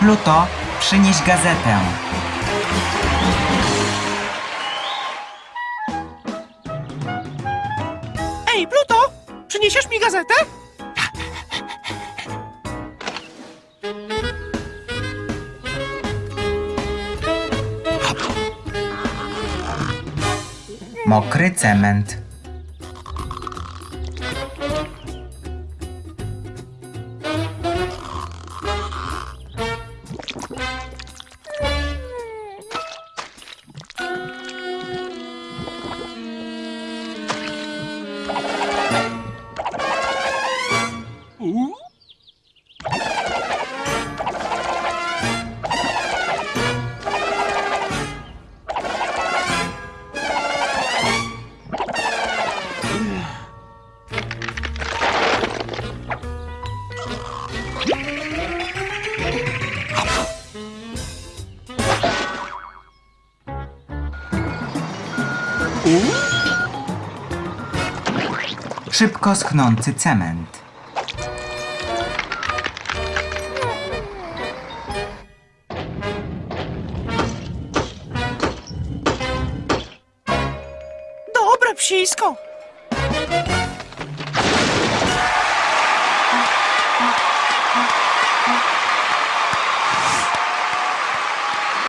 Pluto, przynieś gazetę. Ej, Pluto! Przyniesiesz mi gazetę? Mokry cement. Szybko schnący cement. Lepsińską.